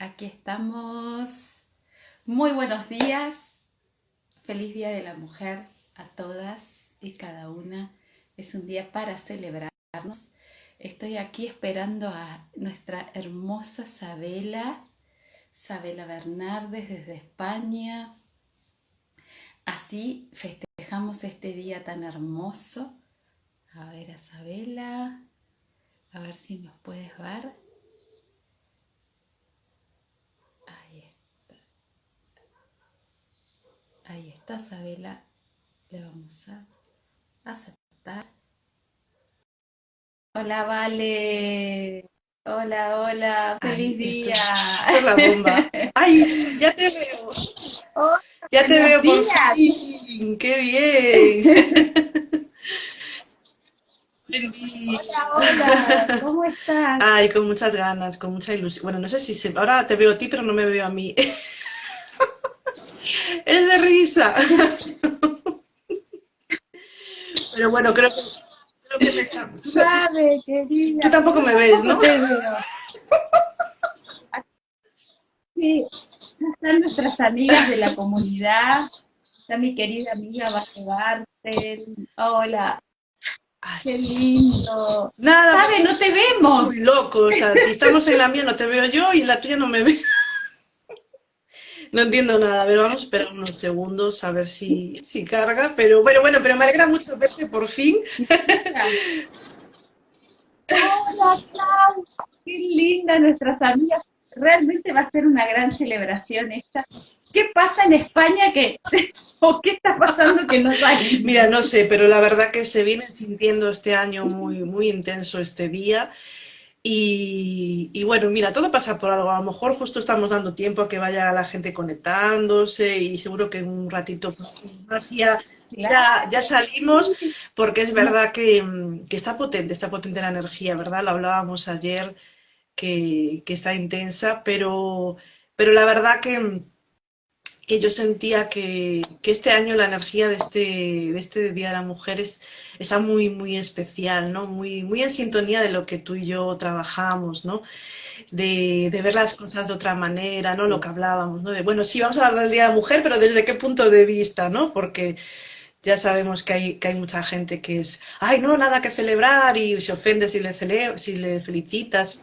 Aquí estamos. Muy buenos días. Feliz Día de la Mujer a todas y cada una. Es un día para celebrarnos. Estoy aquí esperando a nuestra hermosa Sabela, Sabela Bernardes desde España. Así festejamos este día tan hermoso. A ver a Sabela, a ver si nos puedes ver. Ahí está Sabela. Le vamos a aceptar. Hola, Vale. Hola, hola. Feliz día. Es la bomba. Ay, ya te veo. ya te veo por fin. Qué bien. Hola, hola, ¿cómo estás? Ay, con muchas ganas, con mucha ilusión. Bueno, no sé si se... ahora te veo a ti, pero no me veo a mí. Es de risa. Pero bueno, creo que, creo que me está... Tú, Sabe, querida, tú tampoco me ves, ¿no? Te veo. Sí, están nuestras amigas de la comunidad. Está mi querida amiga Bartel. Hola. Qué lindo. Nada. ¿Sabe? No te vemos. Muy loco. O sea, si estamos en la mía no te veo yo y en la tuya no me veo. No entiendo nada, a ver, vamos a esperar unos segundos a ver si, si carga, pero bueno, bueno, pero me alegra mucho verte por fin. Hola, Clau, qué linda nuestras amigas. Realmente va a ser una gran celebración esta. ¿Qué pasa en España que, o qué está pasando que no hay? Mira, no sé, pero la verdad que se viene sintiendo este año muy, muy intenso este día. Y, y, bueno, mira, todo pasa por algo. A lo mejor justo estamos dando tiempo a que vaya la gente conectándose y seguro que en un ratito ya, ya, ya salimos, porque es verdad que, que, está potente, está potente la energía, ¿verdad? Lo hablábamos ayer, que, que está intensa, pero, pero la verdad que, que yo sentía que, que, este año la energía de este, de este Día de la Mujer es, está muy, muy especial, ¿no? Muy, muy en sintonía de lo que tú y yo trabajamos, ¿no? De, de, ver las cosas de otra manera, ¿no? Lo que hablábamos, ¿no? De, bueno, sí, vamos a hablar del Día de la Mujer, pero ¿desde qué punto de vista, ¿no? Porque ya sabemos que hay, que hay mucha gente que es, ay, no, nada que celebrar y se ofende si le, cele si le felicitas.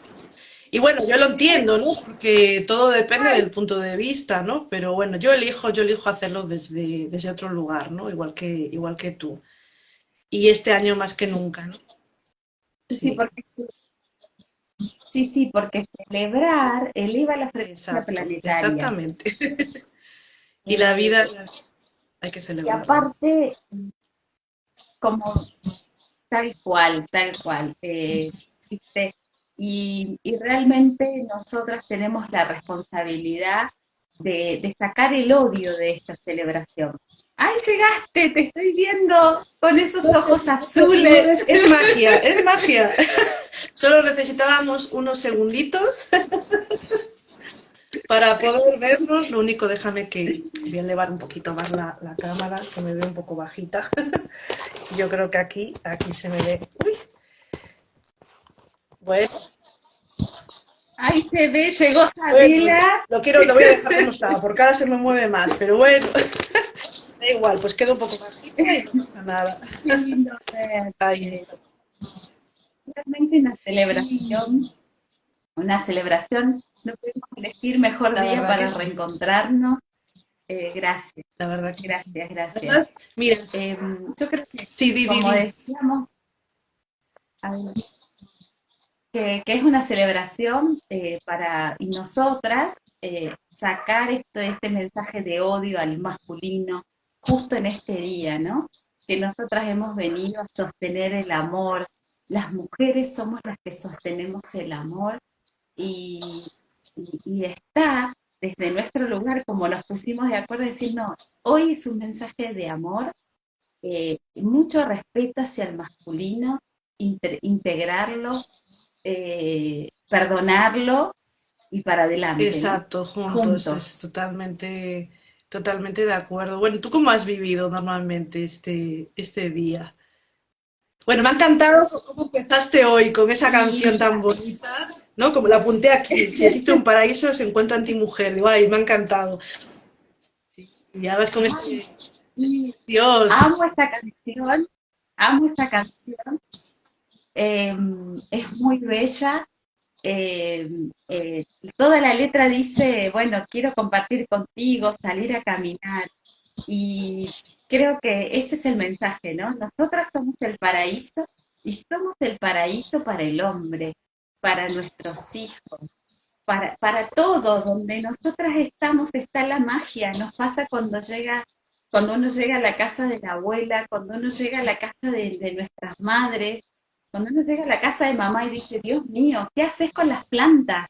Y bueno, yo lo entiendo, ¿no? Porque todo depende del punto de vista, ¿no? Pero bueno, yo elijo, yo elijo hacerlo desde, desde otro lugar, ¿no? Igual que, igual que tú. Y este año más que nunca, ¿no? Sí, sí porque, sí, sí, porque celebrar eleva la frecuencia planetaria. Exactamente. y la vida hay que celebrar. Y aparte, como tal cual, tal cual. Eh, y, y, realmente nosotras tenemos la responsabilidad de, de, sacar el odio de esta celebración. ¡Ay, llegaste! Te estoy viendo con esos ojos azules. Es, magia, es magia. Solo necesitábamos unos segunditos para poder vernos. Lo único, déjame que voy a elevar un poquito más la, la cámara, que me ve un poco bajita. Yo creo que aquí, aquí se me ve. ¡Uy! Bueno. Ahí se ve, llegó Sabila. Bueno, lo quiero, lo voy a dejar como estaba, porque ahora se me mueve más, pero bueno. Da igual, pues queda un poco más y no pasa nada. Realmente una celebración, una celebración, no podemos elegir mejor La día para reencontrarnos. Eh, gracias. La verdad que Gracias, gracias. Mira, eh, yo creo que, sí, di, como di, decíamos, que, que, es una celebración eh, para, y nosotras, eh, sacar esto, este mensaje de odio al masculino, justo en este día, ¿no? Que nosotras hemos venido a sostener el amor, las mujeres somos las que sostenemos el amor y, y, y está desde nuestro lugar, como nos pusimos de acuerdo, decir, no, hoy es un mensaje de amor, eh, mucho respeto hacia el masculino, integrarlo, eh, perdonarlo y para adelante. Exacto, juntos, es totalmente Totalmente de acuerdo. Bueno, ¿tú cómo has vivido normalmente este, este día? Bueno, me ha encantado cómo empezaste hoy con esa canción tan bonita. ¿no? Como la apunté aquí, si existe un paraíso se encuentra en ti mujer, digo, ay, me ha encantado. y ahora con este... Dios. Amo esta canción, amo esta canción. Em, es muy bella. Em, eh, toda la letra dice, bueno, quiero compartir contigo, salir a caminar. Y creo que ese es el mensaje, ¿no? Nosotras somos el paraíso y somos el paraíso para el hombre para nuestros hijos, para, para todo, donde nosotras estamos está la magia, nos pasa cuando llega, cuando uno llega a la casa de la abuela, cuando uno llega a la casa de, nuestras madres, cuando uno llega a la casa de mamá y dice, Dios mío, ¿qué haces con las plantas?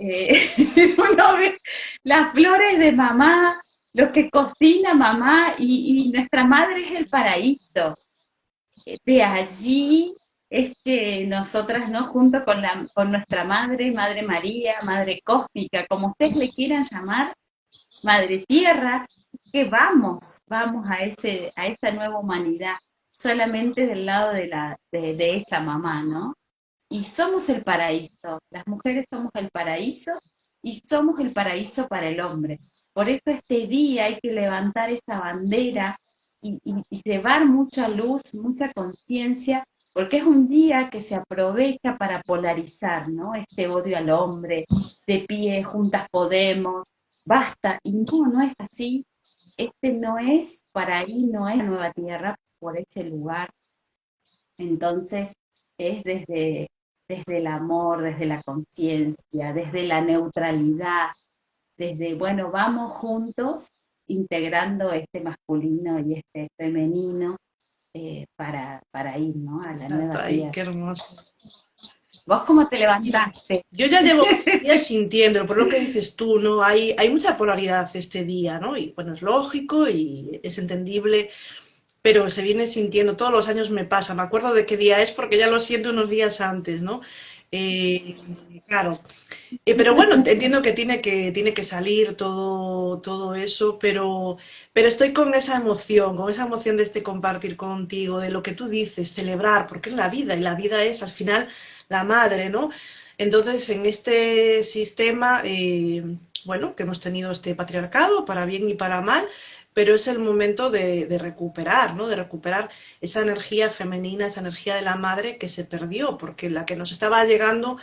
Eh, uno ve las flores de mamá, lo que cocina mamá y, nuestra madre es el paraíso. De allí es nosotras, ¿no? Junto con, la, con nuestra madre, Madre María, Madre Cósmica, como ustedes le quieran llamar, Madre Tierra, que vamos, vamos a, ese, a esa nueva humanidad, solamente del lado de, la, de, esa mamá, ¿no? Y somos el paraíso, las mujeres somos el paraíso y somos el paraíso para el hombre. Por eso este día hay que levantar esa bandera y, y llevar mucha luz, mucha conciencia porque es un día que se aprovecha para polarizar, ¿no? Este odio al hombre, de pie, juntas podemos, basta, y no, no es así, este no es, para ahí no es la nueva tierra, por ese lugar, entonces es desde, desde el amor, desde la conciencia, desde la neutralidad, desde, bueno, vamos juntos integrando este masculino y este femenino, eh, para, para, ir ¿no? a la nueva vida. Qué hermoso. ¿Vos cómo te levantaste? Yo ya llevo días sintiéndolo, por lo que dices tú, ¿no? Hay, hay mucha polaridad este día, ¿no? Y bueno, es lógico y es entendible, pero se viene sintiendo, todos los años me pasa, me acuerdo de qué día es porque ya lo siento unos días antes, ¿no? Eh, claro, eh, pero bueno, entiendo que tiene que, tiene que salir todo, todo eso, pero, pero estoy con esa emoción, con esa emoción de este compartir contigo, de lo que tú dices, celebrar, porque es la vida, y la vida es al final la madre, ¿no? Entonces, en este sistema, eh, bueno, que hemos tenido este patriarcado, para bien y para mal, pero es el momento de, recuperar, ¿no? De recuperar esa energía femenina, esa energía de la madre que se perdió, porque la que nos estaba llegando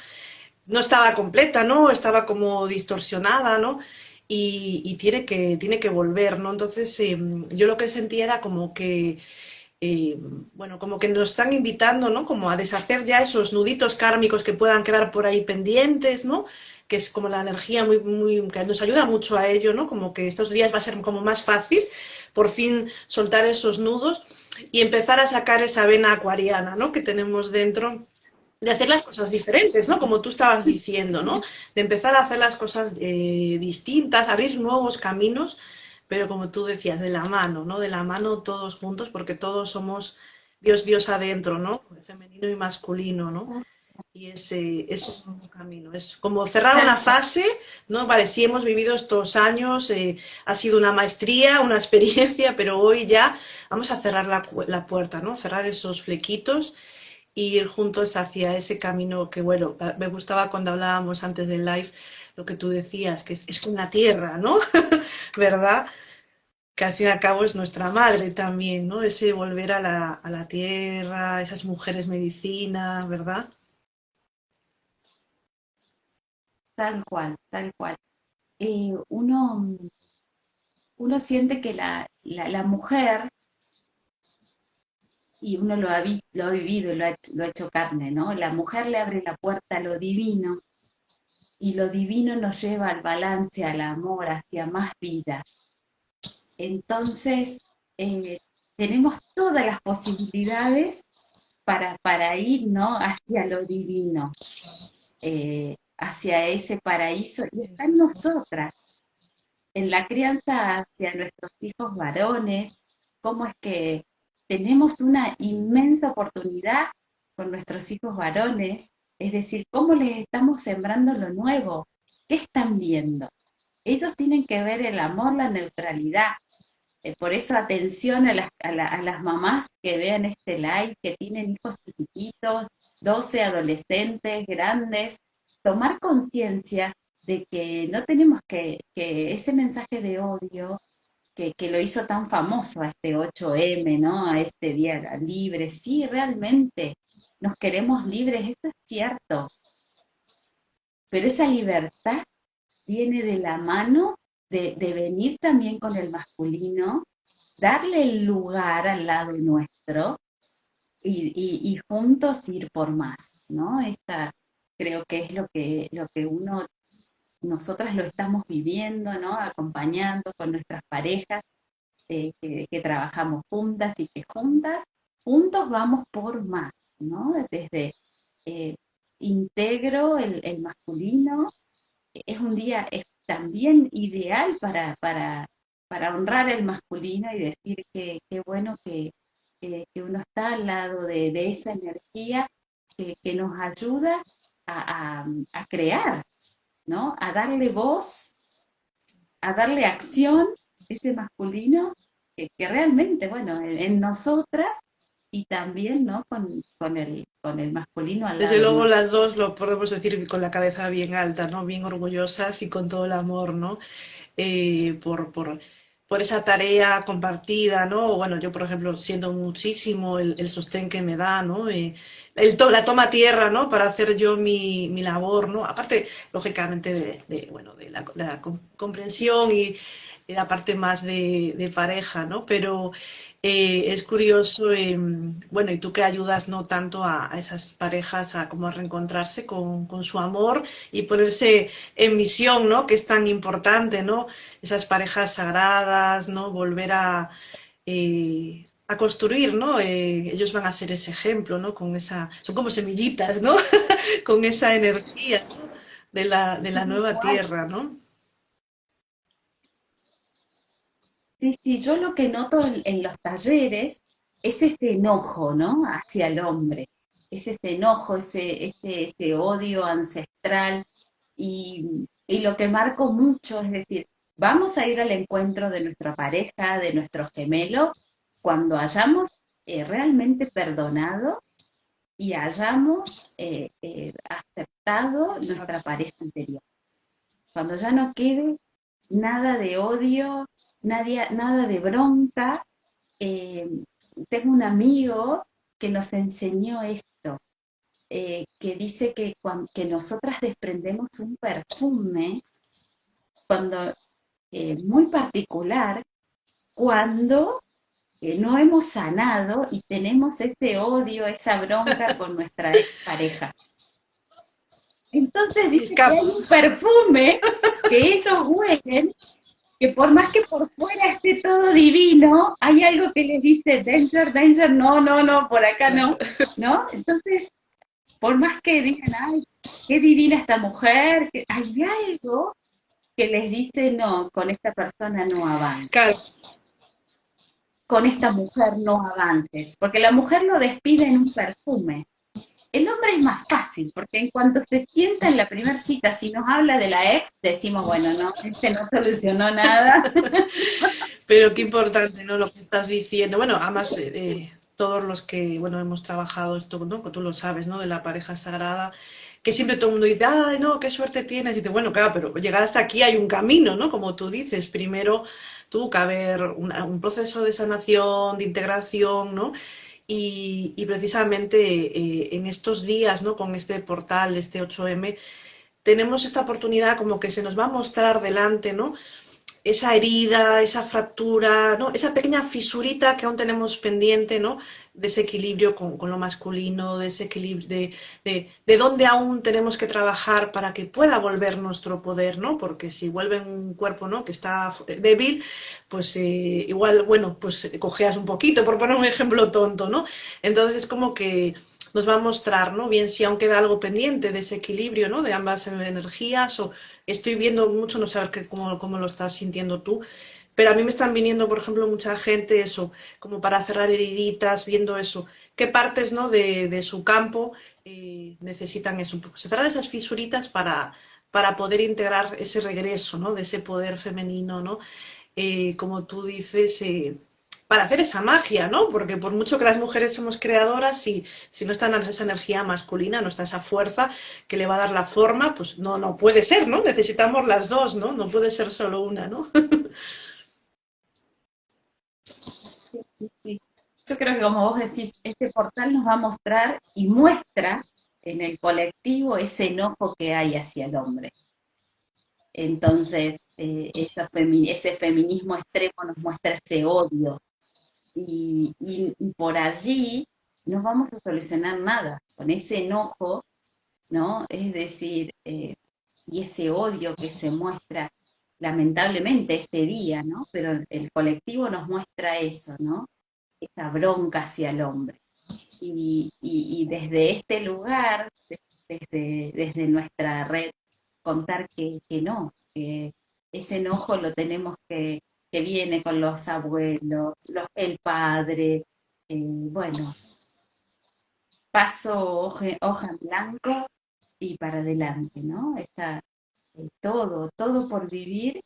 no estaba completa, ¿no? Estaba como distorsionada, ¿no? Y, y tiene, que, tiene que volver, ¿no? Entonces, eh, yo lo que sentía era como que, eh, bueno, como que nos están invitando, ¿no? Como a deshacer ya esos nuditos kármicos que puedan quedar por ahí pendientes, ¿no? Que es como la energía muy, muy, que nos ayuda mucho a ello, ¿no? Como que estos días va a ser como más fácil, por fin soltar esos nudos y empezar a sacar esa vena acuariana, ¿no? Que tenemos dentro de hacer las cosas diferentes, ¿no? Como tú estabas diciendo, ¿no? De empezar a hacer las cosas eh, distintas, abrir nuevos caminos, pero como tú decías, de la mano, ¿no? De la mano todos juntos, porque todos somos Dios, Dios adentro, ¿no? Femenino y masculino, ¿no? Y ese es un camino. Es como cerrar una fase, ¿no? Vale, sí hemos vivido estos años, eh, ha sido una maestría, una experiencia, pero hoy ya vamos a cerrar la, la puerta, ¿no? Cerrar esos flequitos ir juntos hacia ese camino que, bueno, me gustaba cuando hablábamos antes del live, lo que tú decías, que es, con la tierra, ¿no? ¿Verdad? Que al fin y al cabo es nuestra madre también, ¿no? Ese volver a la, a la tierra, esas mujeres medicina, ¿verdad? Tal cual, tal cual. Eh, uno, uno siente que la, la, mujer y uno lo ha, lo ha vivido, lo ha, lo ha hecho carne, ¿no? La mujer le abre la puerta a lo divino y lo divino nos lleva al balance, al amor, hacia más vida. Entonces, eh, tenemos todas las posibilidades para, para ir ¿no? hacia lo divino, eh, hacia ese paraíso, y está en nosotras, en la crianza hacia nuestros hijos varones, cómo es que tenemos una inmensa oportunidad con nuestros hijos varones, es decir, cómo les estamos sembrando lo nuevo, ¿qué están viendo? Ellos tienen que ver el amor, la neutralidad, eh, por eso atención a las, a, la, a las mamás que vean este live, que tienen hijos chiquititos, 12 adolescentes, grandes, tomar conciencia de que no tenemos que, que ese mensaje de odio que, que, lo hizo tan famoso a este 8M, ¿no? A este día libre, sí, realmente nos queremos libres, eso es cierto, pero esa libertad viene de la mano de, de venir también con el masculino, darle el lugar al lado nuestro y, y, y, juntos ir por más, ¿no? Esta creo que es lo que, lo que uno, nosotras lo estamos viviendo, ¿no? Acompañando con nuestras parejas eh, que, trabajamos juntas y que juntas, juntos vamos por más, ¿no? Desde eh, integro el, masculino, es un día también ideal para, para, para honrar el masculino y decir que qué bueno que, que, que, uno está al lado de, de esa energía que, que, nos ayuda a, a, a, crear, ¿no? A darle voz, a darle acción, ese masculino, que, realmente, bueno, en, en nosotras y también ¿no? con, con, el, con el masculino al Desde lado, luego las dos lo podemos decir con la cabeza bien alta, ¿no? bien orgullosas y con todo el amor ¿no? Eh, por, por, por, esa tarea compartida. ¿no? Bueno, yo, por ejemplo, siento muchísimo el, el sostén que me da, ¿no? Eh, el to la toma tierra ¿no? para hacer yo mi, mi labor. ¿no? Aparte, lógicamente, de, de bueno, de la, comprensión y la parte más de, de pareja, ¿no? pero eh, es curioso, eh, bueno, y tú que ayudas no tanto a, a esas parejas a como a reencontrarse con, con, su amor y ponerse en misión, ¿no? Que es tan importante, ¿no? Esas parejas sagradas, ¿no? Volver a, eh, a construir, ¿no? Eh, ellos van a ser ese ejemplo, ¿no? Con esa, son como semillitas, ¿no? con esa energía ¿no? de, la, de la nueva tierra, ¿no? Sí, sí, yo lo que noto en, en, los talleres es este enojo, ¿no? Hacia el hombre. Es este enojo, ese, ese, ese odio ancestral. Y, y, lo que marco mucho es decir, vamos a ir al encuentro de nuestra pareja, de nuestro gemelo, cuando hayamos eh, realmente perdonado y hayamos eh, eh, aceptado nuestra pareja anterior. Cuando ya no quede nada de odio, nadie, nada de bronca. Tengo un amigo que nos enseñó esto, que dice que, cuando, que nosotras desprendemos un perfume cuando muy particular cuando eh, no hemos sanado y tenemos ese odio, esa bronca con nuestra pareja. Entonces dice que hay un perfume que ellos huelen que por más que por fuera esté todo divino, hay algo que les dice, danger, danger, no, no, no, por acá no, ¿no? Entonces, por más que digan, ay, qué divina esta mujer, que hay algo que les dice, no, con esta persona no avances. Con esta mujer no avances, porque la mujer lo despide en un perfume, el hombre es más fácil, porque en cuanto se sienta en la primera cita, si nos habla de la ex, decimos, bueno, no, este no solucionó nada. Pero qué importante, ¿no? Lo que estás diciendo. Bueno, además, eh, todos los que, bueno, hemos trabajado esto, ¿no? Tú lo sabes, ¿no? De la pareja sagrada, que siempre todo el mundo dice, ay, no, qué suerte tienes. Dice, bueno, claro, pero llegar hasta aquí hay un camino, ¿no? Como tú dices, primero tuvo que haber un proceso de sanación, de integración, ¿no? Y, y precisamente eh, en estos días, ¿no? con este portal, este 8M, tenemos esta oportunidad como que se nos va a mostrar delante, ¿no? Esa herida, esa fractura, ¿no? esa pequeña fisurita que aún tenemos pendiente, ¿no? de ese equilibrio con, con lo masculino, de ese equilibrio, de, de, de, dónde aún tenemos que trabajar para que pueda volver nuestro poder, ¿no? Porque si vuelve un cuerpo, ¿no? Que está débil, pues eh, igual, bueno, pues cojeas un poquito, por poner un ejemplo tonto, ¿no? Entonces es como que nos va a mostrar, ¿no? Bien si aún queda algo pendiente de ese equilibrio, ¿no? De ambas energías o estoy viendo mucho, no sé cómo, cómo lo estás sintiendo tú, pero a mí me están viniendo, por ejemplo, mucha gente, eso, como para cerrar heriditas, viendo eso, qué partes, ¿no? De, de su campo eh, necesitan eso, cerrar esas fisuritas para, para poder integrar ese regreso, ¿no? De ese poder femenino, ¿no? Eh, como tú dices, eh, para hacer esa magia, ¿no? Porque por mucho que las mujeres somos creadoras, si, si no está esa energía masculina, no está esa fuerza que le va a dar la forma, pues no, no puede ser, ¿no? Necesitamos las dos, ¿no? No puede ser solo una, ¿no? Yo creo que como vos decís, este portal nos va a mostrar y muestra en el colectivo ese enojo que hay hacia el hombre. Entonces, eh, ese feminismo extremo nos muestra ese odio. Y, por allí no vamos a solucionar nada. Con ese enojo, ¿no? Es decir, eh, y ese odio que se muestra lamentablemente este día, ¿no? Pero el colectivo nos muestra eso, ¿no? Esa bronca hacia el hombre. Y, desde este lugar, desde, desde nuestra red, contar que, no, que ese enojo lo tenemos que, que viene con los abuelos, el padre, eh, bueno, paso hoja, en blanco y para adelante, ¿no? Está eh, todo, todo por vivir,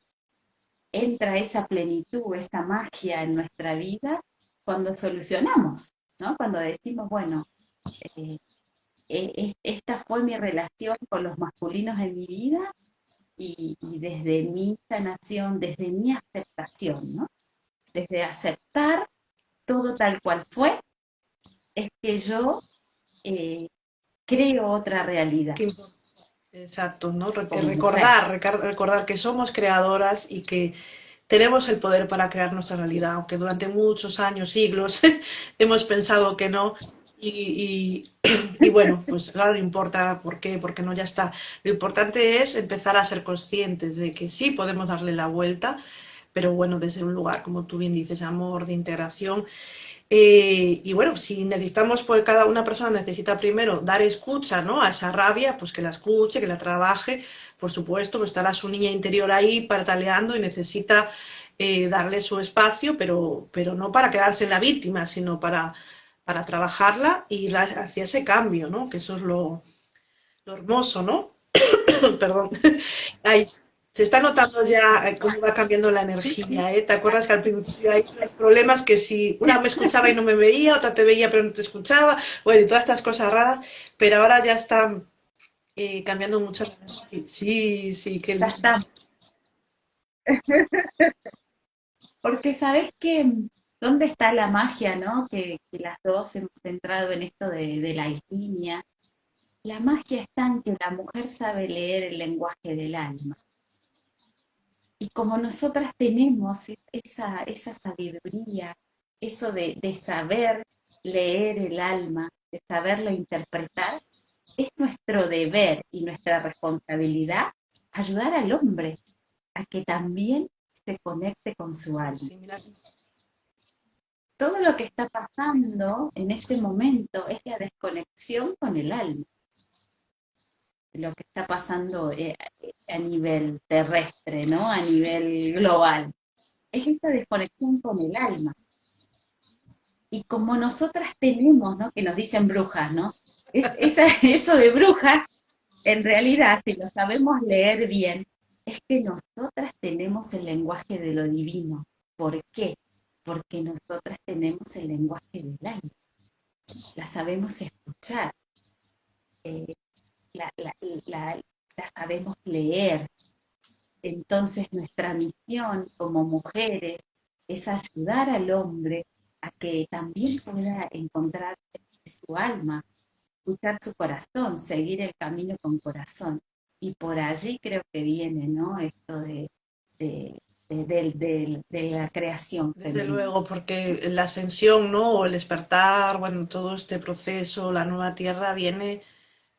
entra esa plenitud, esa magia en nuestra vida cuando solucionamos, ¿no? Cuando decimos, bueno, eh, esta fue mi relación con los masculinos en mi vida y, desde mi sanación, desde mi aceptación, ¿no? Desde aceptar todo tal cual fue, es que yo eh, creo otra realidad. Exacto, ¿no? Recordar, recordar que somos creadoras y que tenemos el poder para crear nuestra realidad, aunque durante muchos años, siglos, hemos pensado que no, y, bueno, pues claro, no importa por qué, porque no ya está. Lo importante es empezar a ser conscientes de que sí podemos darle la vuelta, pero bueno, desde un lugar, como tú bien dices, amor, de integración. Eh, y bueno, si necesitamos, pues cada una persona necesita primero dar escucha ¿no? a esa rabia, pues que la escuche, que la trabaje, por supuesto, pues estará su niña interior ahí pataleando y necesita eh, darle su espacio, pero, pero no para quedarse en la víctima, sino para para trabajarla y hacia ese cambio, ¿no? Que eso es lo, hermoso, ¿no? Perdón. se está notando ya eh, cómo va cambiando la energía, ¿eh? ¿Te acuerdas que al principio hay problemas que si una me escuchaba y no me veía, otra te veía pero no te escuchaba, bueno, y todas estas cosas raras, pero ahora ya está eh, cambiando mucho. Sí, sí, que ya está. Porque sabes que ¿Dónde está la magia, no? Que, las dos hemos entrado en esto de, la alquimia. La magia está en que la mujer sabe leer el lenguaje del alma. Y como nosotras tenemos esa, esa sabiduría, eso de, de saber leer el alma, de saberlo interpretar, es nuestro deber y nuestra responsabilidad ayudar al hombre a que también se conecte con su alma todo lo que está pasando en este momento es la desconexión con el alma. Lo que está pasando eh, a nivel terrestre, ¿no? A nivel global. Es esta desconexión con el alma. Y como nosotras tenemos, ¿no? Que nos dicen brujas, ¿no? eso de brujas, en realidad, si lo sabemos leer bien, es que nosotras tenemos el lenguaje de lo divino. ¿Por qué? Porque nosotras tenemos el lenguaje del alma, la sabemos escuchar, eh, la, sabemos leer. Entonces nuestra misión como mujeres es ayudar al hombre a que también pueda encontrar su alma, escuchar su corazón, seguir el camino con corazón. Y por allí creo que viene, ¿no? Esto de, la creación. Desde luego, porque la ascensión, ¿no? O el despertar, bueno, todo este proceso, la nueva tierra viene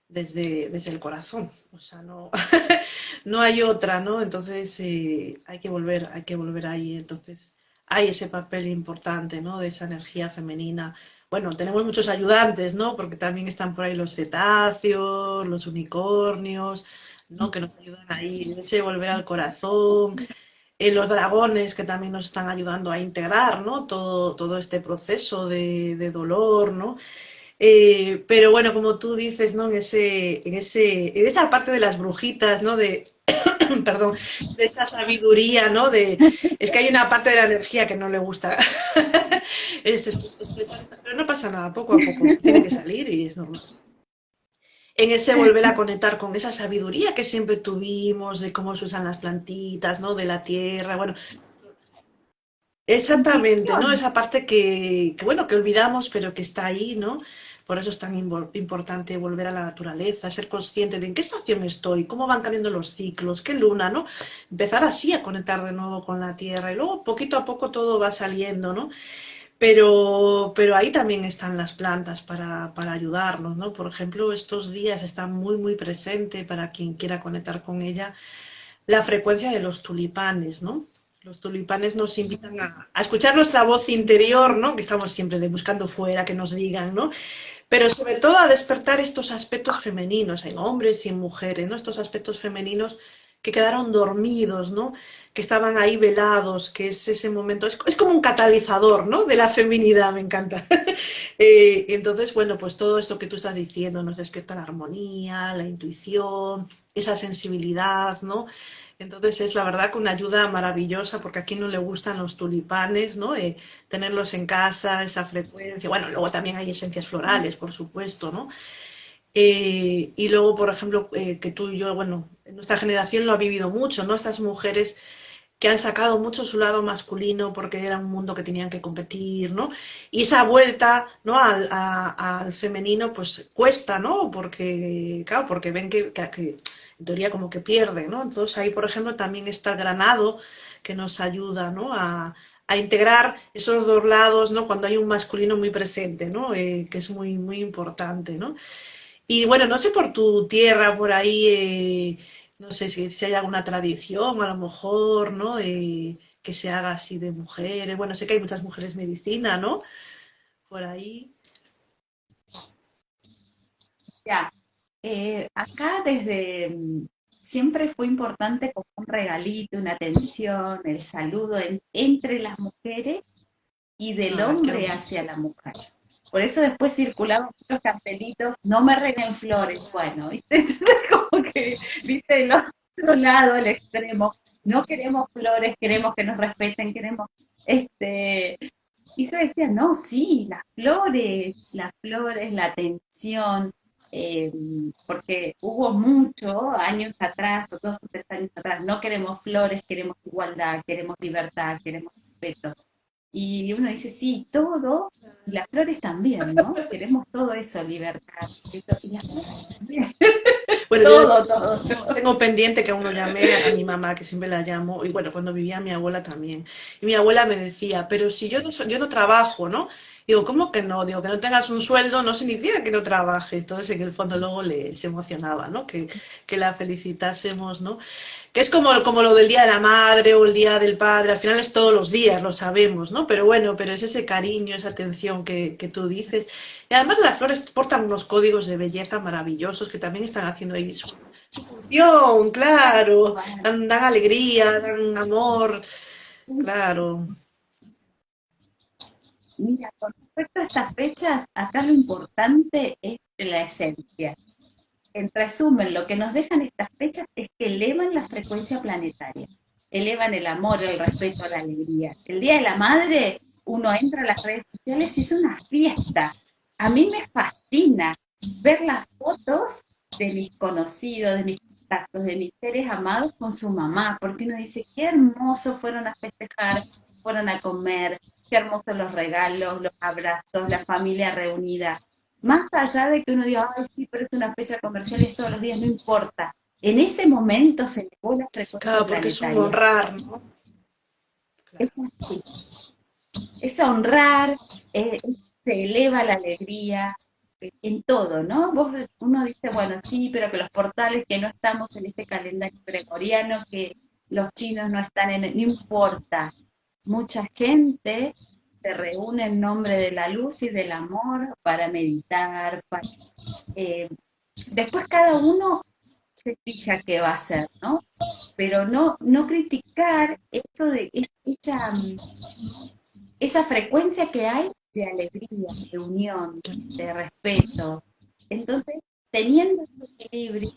desde, desde el corazón. O sea, no, no hay otra, ¿no? Entonces eh, hay que volver, hay que volver ahí. Entonces hay ese papel importante, ¿no? De esa energía femenina. Bueno, tenemos muchos ayudantes, ¿no? Porque también están por ahí los cetáceos, los unicornios, ¿no? Que nos ayudan ahí, ese volver al corazón, eh, los dragones que también nos están ayudando a integrar ¿no? todo, todo este proceso de, dolor, ¿no? Eh, pero bueno, como tú dices, ¿no? En, ese, en, ese, en esa parte de las brujitas, ¿no? De, perdón, de esa sabiduría, ¿no? De, es que hay una parte de la energía que no le gusta pero no pasa nada, poco a poco, tiene que salir y es normal. En ese volver a conectar con esa sabiduría que siempre tuvimos de cómo se usan las plantitas, ¿no? De la tierra, bueno, Exactamente, ¿no? Esa parte que, que, bueno, que olvidamos, pero que está ahí, ¿no? Por eso es tan importante volver a la naturaleza, ser consciente de en qué estación estoy, cómo van cambiando los ciclos, qué luna, ¿no? Empezar así a conectar de nuevo con la Tierra y luego poquito a poco todo va saliendo, ¿no? Pero, pero ahí también están las plantas para, para ayudarnos, ¿no? Por ejemplo, estos días está muy, muy presente para quien quiera conectar con ella la frecuencia de los tulipanes, ¿no? Los tulipanes nos invitan a, escuchar nuestra voz interior, ¿no? Que estamos siempre de buscando fuera, que nos digan, ¿no? pero sobre todo a despertar estos aspectos femeninos en hombres y en mujeres, ¿no? Estos aspectos femeninos que quedaron dormidos, ¿no? Que estaban ahí velados, que es ese momento, es, como un catalizador, ¿no? De la feminidad, me encanta. eh, entonces, bueno, pues todo esto que tú estás diciendo nos despierta la armonía, la intuición, esa sensibilidad, ¿no? Entonces es la verdad que una ayuda maravillosa porque aquí no le gustan los tulipanes, ¿no? Eh, tenerlos en casa, esa frecuencia. Bueno, luego también hay esencias florales, por supuesto, ¿no? Eh, y luego, por ejemplo, que tú y yo, bueno, nuestra generación lo ha vivido mucho, ¿no? Estas mujeres que han sacado mucho su lado masculino porque era un mundo que tenían que competir, ¿no? Y esa vuelta, ¿no? Al, al femenino, pues cuesta, ¿no? Porque, claro, porque ven que, en teoría como que pierde, ¿no? Entonces ahí, por ejemplo, también está Granado, que nos ayuda, ¿no? A, a integrar esos dos lados, ¿no? Cuando hay un masculino muy presente, ¿no? Eh, que es muy, muy importante, ¿no? Y bueno, no sé por tu tierra, por ahí, eh, no sé si, si, hay alguna tradición, a lo mejor, ¿no? Eh, que se haga así de mujeres. Bueno, sé que hay muchas mujeres medicina, ¿no? Por ahí. Ya, eh, acá desde mm, siempre fue importante como un regalito, una atención, el saludo entre las mujeres y del ah, hombre hacia la mujer. Por eso después circulaban muchos cartelitos, no me reguen flores, bueno, ¿viste? Entonces como que, viste, el otro lado, el extremo, no queremos flores, queremos que nos respeten, queremos, este, y yo decía, no, sí, las flores, las flores, la atención, eh, porque hubo mucho años atrás, o dos o tres años atrás, no queremos flores, queremos igualdad, queremos libertad, queremos respeto. Y uno dice, sí, todo, y las flores también, ¿no? Queremos todo eso, libertad. Y las flores también. Bueno, todo, todo, Tengo pendiente que uno llame a mi mamá, que siempre la llamo, y bueno, cuando vivía mi abuela también. Y mi abuela me decía, pero si yo no, yo no trabajo, ¿no? Digo, ¿cómo que no? Digo, que no tengas un sueldo no significa que no trabajes. Entonces, en el fondo luego le, se emocionaba, ¿no? Que, que la felicitásemos, ¿no? Que es como, como lo del Día de la Madre o el Día del Padre, al final es todos los días, lo sabemos, ¿no? Pero bueno, pero es ese cariño, esa atención que, que tú dices. Y además las flores portan unos códigos de belleza maravillosos que también están haciendo ahí su, función, claro. Dan alegría, dan amor, claro. Mira, con respecto a estas fechas, acá lo importante es la esencia. En resumen, lo que nos dejan estas fechas es que elevan la frecuencia planetaria, elevan el amor, el respeto, la alegría. El Día de la Madre, uno entra a las redes sociales y es una fiesta. A mí me fascina ver las fotos de mis conocidos, de mis contactos, de mis seres amados con su mamá, porque uno dice, qué hermoso fueron a festejar, fueron a comer, qué hermosos los regalos, los abrazos, la familia reunida. Más allá de que uno diga, ay, sí, pero es una fecha comercial y todos los días, no importa. En ese momento se elevó la frecuencia Claro, porque es un honrar, ¿no? Es así. Es honrar, eh, se eleva la alegría eh, en todo, ¿no? Vos, uno dice, bueno, sí, pero que los portales, que no estamos en este calendario gregoriano, que los chinos no están en... No importa, mucha gente se reúne en nombre de la luz y del amor para meditar. Eh, después cada uno se fija qué va a hacer, ¿no? Pero no, no criticar eso de esa, esa frecuencia que hay de alegría, de unión, de respeto. Entonces, teniendo ese equilibrio,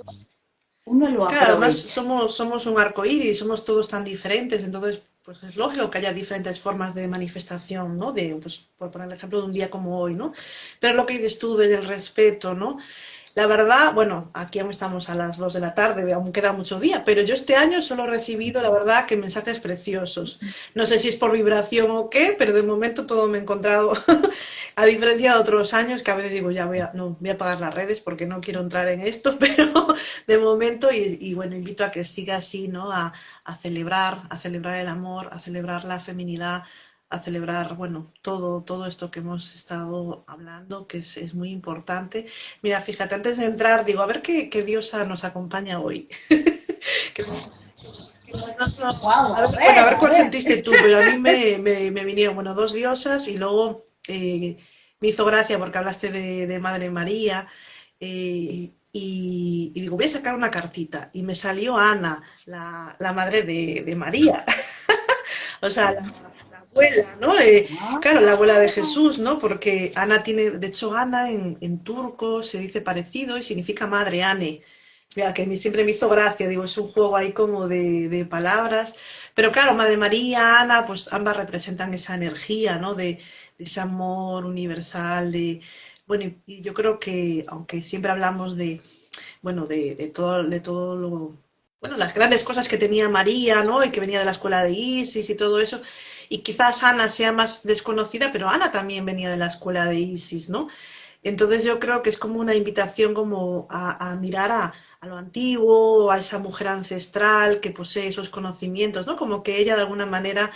uno lo Claro, además aprovecha. somos, somos un arco iris, somos todos tan diferentes, entonces pues es lógico que haya diferentes formas de manifestación, ¿no? De, pues, por poner el ejemplo de un día como hoy, ¿no? Pero lo que dices tú del respeto, ¿no? La verdad, bueno, aquí aún estamos a las 2 de la tarde, aún queda mucho día, pero yo este año solo he recibido, la verdad, que mensajes preciosos. No sé si es por vibración o qué, pero de momento todo me he encontrado, a diferencia de otros años, que a veces digo, ya voy a, no, voy a apagar las redes porque no quiero entrar en esto, pero de momento, y, y bueno, invito a que siga así, ¿no? A, a celebrar, a celebrar el amor, a celebrar la feminidad, a celebrar, bueno, todo, todo esto que hemos estado hablando, que es, es muy importante. Mira, fíjate, antes de entrar, digo, a ver qué, qué diosa nos acompaña hoy. Que- a ver, bueno, a cuál sentiste tú, pero a mí me, me- me vinieron, bueno, dos diosas y luego eh, me hizo gracia porque hablaste de, de Madre María eh, y, y digo, voy a sacar una cartita y me salió Ana, la, la madre de, de María. O sea, la, la abuela, ¿no? Eh, Ah, claro, la abuela de Jesús, ¿no? Porque Ana tiene, de hecho, Ana en, en turco se dice parecido y significa madre, Ane. Mira, que a mí siempre me hizo gracia, digo, es un juego ahí como de, de palabras. Pero claro, Madre María, Ana, pues ambas representan esa energía, ¿no? De, de ese amor universal, de... Bueno, y, yo creo que, aunque siempre hablamos de, bueno, de, todo, de todo lo, bueno, las grandes cosas que tenía María, ¿no? Y que venía de la escuela de Isis y todo eso. Y quizás Ana sea más desconocida, pero Ana también venía de la escuela de Isis, ¿no? Entonces yo creo que es como una invitación como a, mirar a, a lo antiguo, a esa mujer ancestral que posee esos conocimientos, ¿no? Como que ella de alguna manera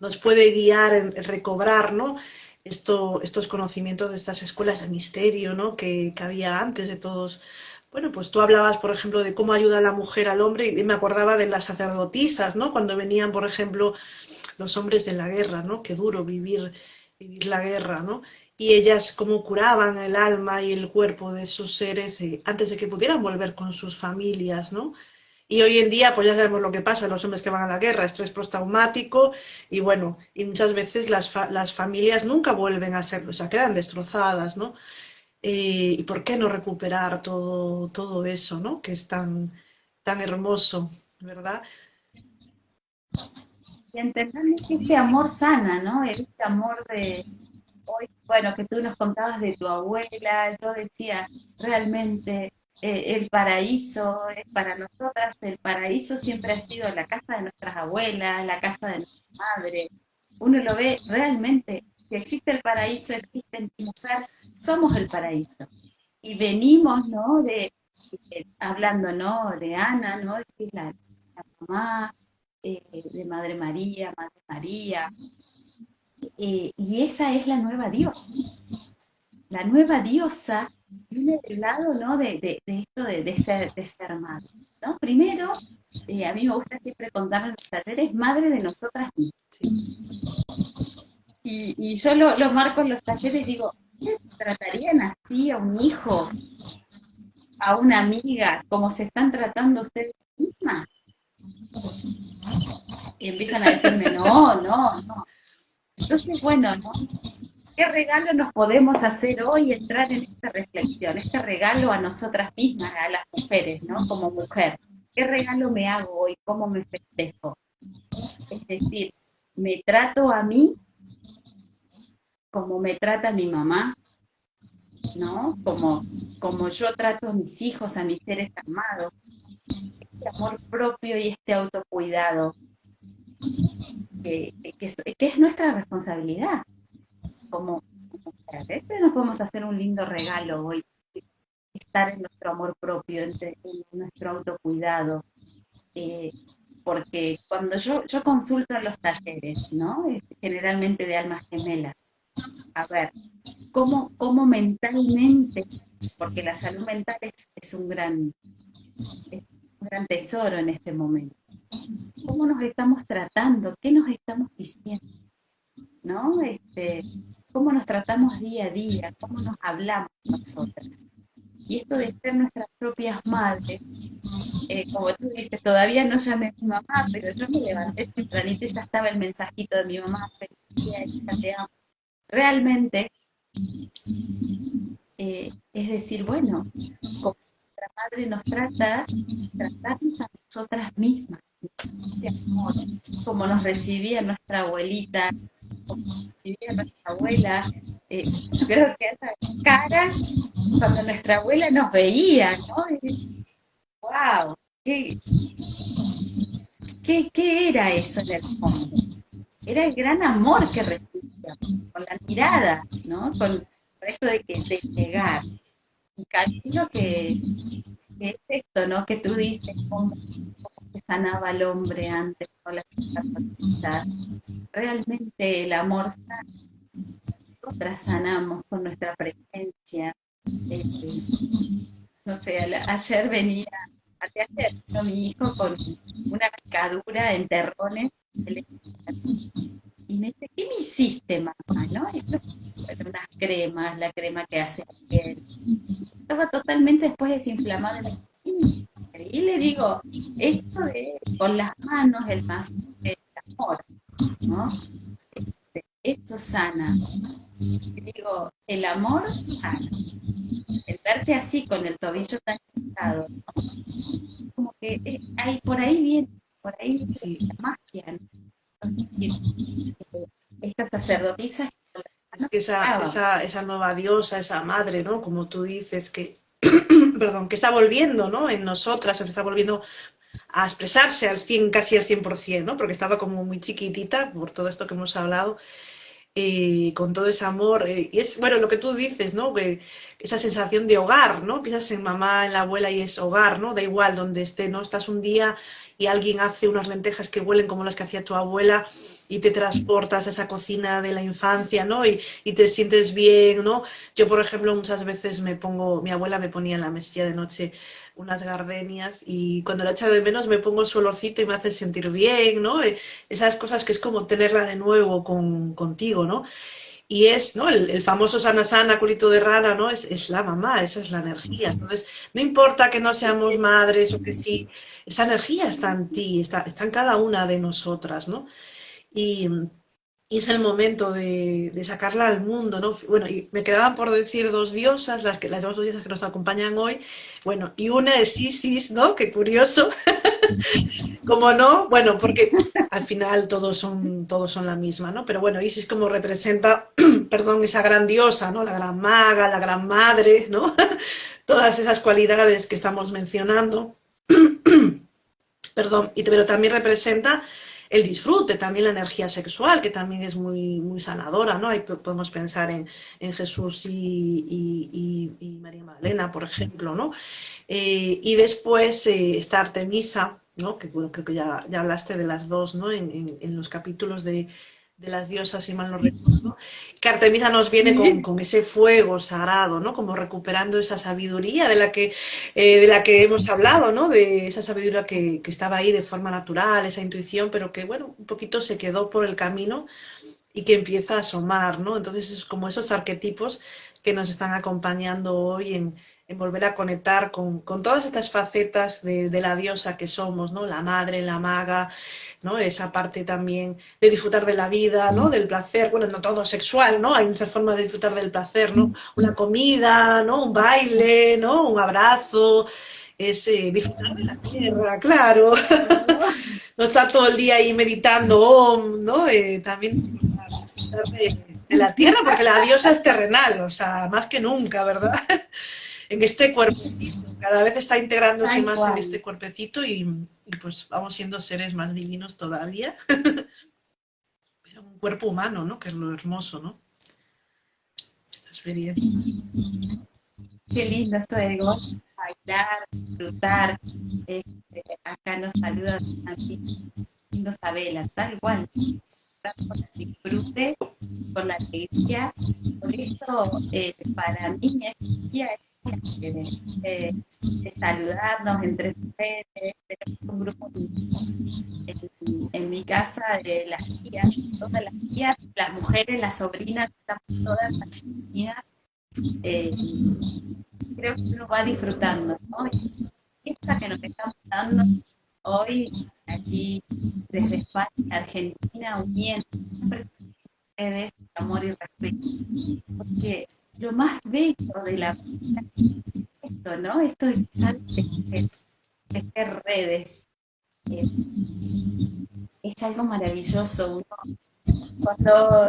nos puede guiar en recobrar, ¿no? Esto, estos conocimientos de estas escuelas de misterio, ¿no? Que, que había antes de todos. Bueno, pues tú hablabas, por ejemplo, de cómo ayuda la mujer al hombre y me acordaba de las sacerdotisas, ¿no? Cuando venían, por ejemplo, los hombres de la guerra, ¿no? Qué duro vivir, vivir la guerra, ¿no? Y ellas cómo curaban el alma y el cuerpo de esos seres eh, antes de que pudieran volver con sus familias, ¿no? Y hoy en día, pues ya sabemos lo que pasa, los hombres que van a la guerra, estrés postraumático, y bueno, y muchas veces las, fa las familias nunca vuelven a ser, o sea, quedan destrozadas, ¿no? ¿y por qué no recuperar todo, todo eso, ¿no? Que es tan, tan hermoso, ¿verdad? Y entender que este amor sana, ¿no? Este amor de bueno, que tú nos contabas de tu abuela, yo decía, realmente eh, el paraíso es para nosotras, el paraíso siempre ha sido la casa de nuestras abuelas, la casa de nuestra madre. Uno lo ve realmente, si existe el paraíso, existe en mujer, somos el paraíso. Y venimos, ¿no? De, de- hablando, ¿no? De Ana, ¿no? La, la mamá, eh, de Madre María, Madre María, eh, y esa es la nueva diosa. La nueva diosa viene del lado ¿no? de, de, esto de, de, ser, de ser madre. ¿no? Primero, eh, a mí me gusta siempre contar en los talleres, madre de nosotras mismas. Y, y yo lo, marco en los talleres, digo, ¿qué tratarían así a un hijo, a una amiga, como se están tratando ustedes mismas? Y empiezan a decirme, no, no, no. Entonces, bueno, ¿no? ¿Qué regalo nos podemos hacer hoy? Entrar en esta reflexión, este regalo a nosotras mismas, a las mujeres, ¿no? Como mujer. ¿Qué regalo me hago hoy? ¿Cómo me festejo? Es decir, ¿me trato a mí como me trata mi mamá? ¿No? Como, como yo trato a mis hijos, a mis seres amados. Este amor propio y este autocuidado que, es nuestra responsabilidad como, nos podemos hacer un lindo regalo hoy, estar en nuestro amor propio, en, nuestro autocuidado. Eh, porque cuando yo, yo consulto en los talleres, ¿no? generalmente de almas gemelas, a ver, ¿cómo, cómo mentalmente, porque la salud mental es, un gran, un gran tesoro en este momento, cómo nos estamos tratando, qué nos estamos diciendo, ¿no? Este, cómo nos tratamos día a día, cómo nos hablamos nosotras. Y esto de ser nuestras propias madres, eh, como tú dices, todavía no llamé a mi mamá, pero yo me levanté tempranito y ya estaba el mensajito de mi mamá, te. Realmente, eh, es decir, bueno, como nuestra madre nos trata, tratarnos a nosotras mismas, como nos recibía nuestra abuelita, como recibía nuestra abuela. Eh, creo que esas caras, cuando nuestra abuela nos veía, ¿no? ¡Wow! ¿Qué, qué, era eso en el fondo? Era el gran amor que recibía, con la mirada, ¿no? Con, esto de que de llegar. Y cariño que, que, es esto, ¿no? Que tú dices, cómo, se sanaba el hombre antes con la Realmente el amor sana. Nosotras sanamos con nuestra presencia. Este, no sé, ayer venía, ayer vino mi hijo con una picadura en terrones y me dice, ¿qué me hiciste, mamá? ¿No? unas cremas, la crema que hace él. Estaba totalmente después desinflamado. Y le digo, esto es con las manos el más el amor, ¿no? Esto sana. Y digo, el amor sana. El verte así con el tobillo tan quitado, como que eh, hay, por ahí viene, por ahí viene la magia, esta sacerdotisa esa, esa, esa, nueva diosa, esa madre, ¿no? Como tú dices, que, perdón, que está volviendo, ¿no? En nosotras, está volviendo a expresarse al 100, casi al 100%, ¿no? Porque estaba como muy chiquitita por todo esto que hemos hablado, eh, con todo ese amor. Eh, y es, bueno, lo que tú dices, ¿no? Que esa sensación de hogar, ¿no? Piensas en mamá, en la abuela y es hogar, ¿no? Da igual donde esté, ¿no? Estás un día y alguien hace unas lentejas que huelen como las que hacía tu abuela y te transportas a esa cocina de la infancia, ¿no? Y, y, te sientes bien, ¿no? Yo, por ejemplo, muchas veces me pongo, mi abuela me ponía en la mesilla de noche unas gardenias y cuando la echa de menos me pongo su olorcito y me hace sentir bien, ¿no? Eh, esas cosas que es como tenerla de nuevo con, contigo, ¿no? y es, ¿no? El, famoso sana sana, culito de rana, ¿no? Es, es, la mamá, esa es la energía. Entonces, no importa que no seamos madres o que sí, esa energía está en ti, está, está en cada una de nosotras, ¿no? Y, es el momento de, de, sacarla al mundo, ¿no? Bueno, y me quedaban por decir dos diosas, las, que, las dos diosas que nos acompañan hoy, bueno, y una es Isis, ¿no? Qué curioso. como no, bueno, porque al final todos son, todos son la misma, ¿no? Pero bueno, Isis como representa, perdón, esa gran diosa, ¿no? La gran maga, la gran madre, ¿no? Todas esas cualidades que estamos mencionando. perdón, y, pero también representa el disfrute, también la energía sexual, que también es muy, muy sanadora, ¿no? Ahí podemos pensar en, en Jesús y, y, y, María Magdalena, por ejemplo, ¿no? Eh, y después eh, está Artemisa, ¿no? Que bueno, creo que ya, ya hablaste de las dos, ¿no? En, en, en los capítulos de, de las diosas, si mal no recuerdo, que Artemisa nos viene con, con, ese fuego sagrado, ¿no? Como recuperando esa sabiduría de la que, eh, de la que hemos hablado, ¿no? De esa sabiduría que, que, estaba ahí de forma natural, esa intuición, pero que, bueno, un poquito se quedó por el camino y que empieza a asomar, ¿no? Entonces es como esos arquetipos que nos están acompañando hoy en, en volver a conectar con, con, todas estas facetas de, de la diosa que somos, ¿no? La madre, la maga, ¿no? Esa parte también de disfrutar de la vida, ¿no? Mm. Del placer, bueno, no todo sexual, ¿no? Hay muchas formas de disfrutar del placer, ¿no? Mm. Una comida, ¿no? Un baile, ¿no? Un abrazo, es eh, disfrutar de la tierra, claro. no estar todo el día ahí meditando, ¿no? Eh, también de, la tierra, porque la diosa es terrenal, o sea, más que nunca, ¿verdad? en este cuerpecito, cada vez está integrándose Ay, más en este cuerpecito y, y, pues vamos siendo seres más divinos todavía. Pero un cuerpo humano, ¿no? Que es lo hermoso, ¿no? Esta experiencia. Qué lindo esto de bailar, disfrutar. Este, acá nos saluda aquí, lindo Sabela, tal cual con el disfrute, con la alegría. Por eso, eh, para mí, es eh, saludarnos entre ustedes, tenemos un grupo en, mi casa de las tías, todas las tías, las mujeres, las sobrinas, estamos todas unidas. Eh, creo que uno va disfrutando, ¿no? Y esta que nos estamos dando hoy aquí desde España, Argentina, uniendo ustedes amor y respeto. Porque lo más bello de la vida es esto, ¿no? Esto de, tejer redes. Eh, es algo maravilloso. Uno, cuando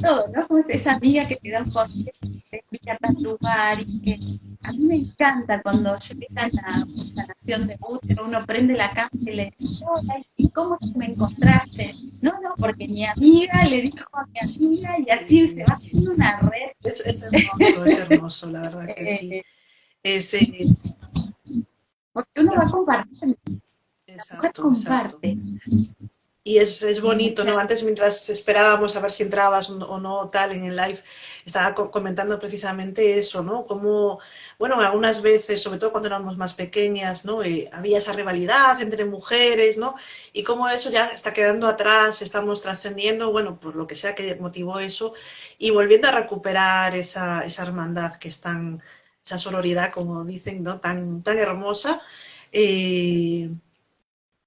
todo, ¿no? Como esa amiga que te da un consejo, te explica tal lugar y que a mí me encanta cuando llega la sanación de útero, uno prende la cámara y le dice, ¿y cómo me encontraste? No, no, porque mi amiga le dijo a mi amiga y así se va haciendo una red. Es, es hermoso, es hermoso, la verdad que sí. Es, eh, porque uno va compartiendo. Exacto, comparte. Exacto. Y es, es, bonito, ¿no? Antes, mientras esperábamos a ver si entrabas o no, tal, en el live, estaba comentando precisamente eso, ¿no? Como, bueno, algunas veces, sobre todo cuando éramos más pequeñas, ¿no? Eh, había esa rivalidad entre mujeres, ¿no? Y cómo eso ya está quedando atrás, estamos trascendiendo, bueno, por lo que sea que motivó eso, y volviendo a recuperar esa, esa hermandad que es tan, esa sororidad, como dicen, ¿no? Tan, tan hermosa. Eh,